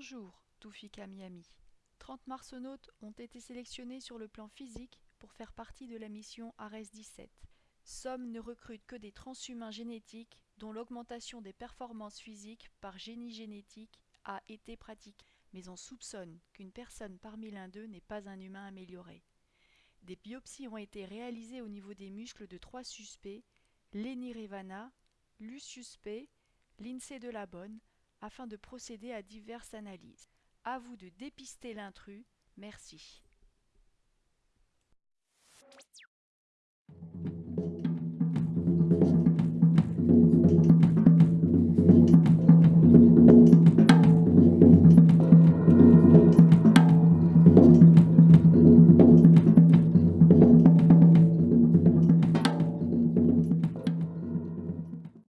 Bonjour, Toufika Miami. 30 marsonautes ont été sélectionnés sur le plan physique pour faire partie de la mission Ares 17. SOM ne recrute que des transhumains génétiques dont l'augmentation des performances physiques par génie génétique a été pratiquée. Mais on soupçonne qu'une personne parmi l'un d'eux n'est pas un humain amélioré. Des biopsies ont été réalisées au niveau des muscles de trois suspects, Leni Revana, Lucius P, Lindsay Delabonne, afin de procéder à diverses analyses. À vous de dépister l'intrus. Merci.